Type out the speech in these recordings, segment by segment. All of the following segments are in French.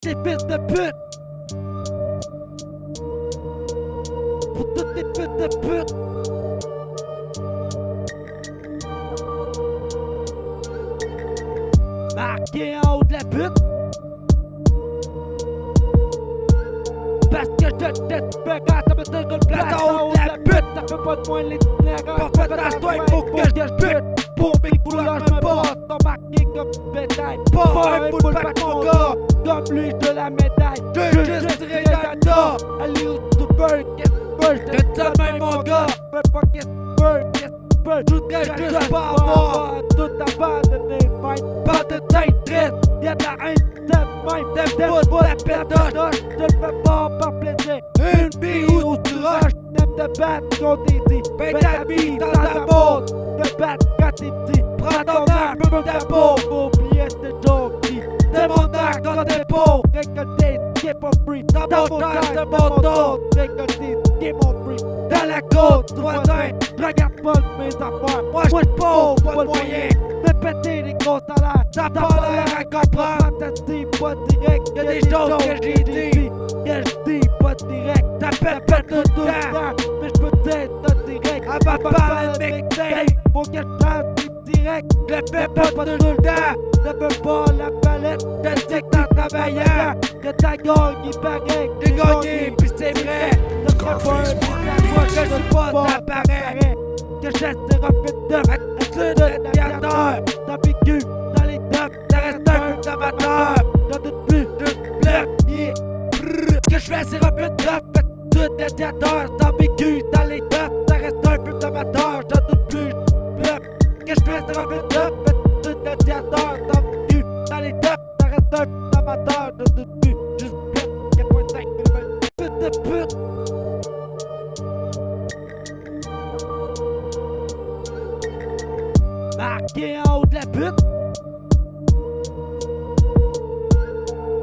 tes fils de pute! Pour toutes tes fils de pute! Marqué en haut de la pute! Parce que je te fais quand ça me donne une place en haut de la pute! Ça fait pas de moi l'itinérant! Pas de toi, il faut que je pute! Pour Big Bull, je me bosse! T'embarqué comme bétail! Pas un pack, mon gars! Comme lui de la médaille! Je juste dirais d'Anna! Allez au super, qu'est-ce que je te même, mon gars! Fais pas qu'est-ce que qu'est-ce que je voudrais juste pas avoir tout abandonné, fight! Pas de tête triste! Y'a de la haine, de même, t'aimes t'aimes pas la pétoche! Je le fais pas par plaisir! Une bille ou tu rushes! T'aimes te battre contre tes dits! Ben ta bille dans ta botte! Ton me ta peau! Oubliez ce jockey! C'est mon arc dans! Récolter, qui est pas free! Dans mon taille, de! Récolter, qui est pas free! Dans la côte, voisin! Regarde pas mes affaires! Moi j'suis pauvre, pas de péter les gros salaires! T'as pas l'air à comprendre! T'as dit pas direct! Y'a des choses que j'ai dit! Que j'dis pas direct! T'appelles pas tout le temps! Mais j'peux t'être direct! Avant de parler de mixtape! Faut que j't'aille direct! Je le fais pas le temps! Ne veux pas la palette! Je dis que t'en travaillant! Que t'as gagné pareil! J'ai gagné pis c'est vrai! Ne ferais pas! Moi je suis pas t'apparais! Que j'essaie de refaire de Attitude de créateur! T'as vécu dans les dumps! T'as resté un d'amateur! T'as de plus de bloc! Yeah! Ce que j'fais c'est refaire de Attitude de créateur! T'as vécu dans les dumps! T'as resté un peu d'amateur! T'as de Marqué en haut de la pute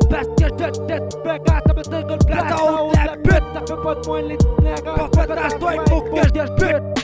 Parce que je te fais quand ça me donne une place en haut de la Ça fait pas de moi l'itinérant Pas de toi, il faut que je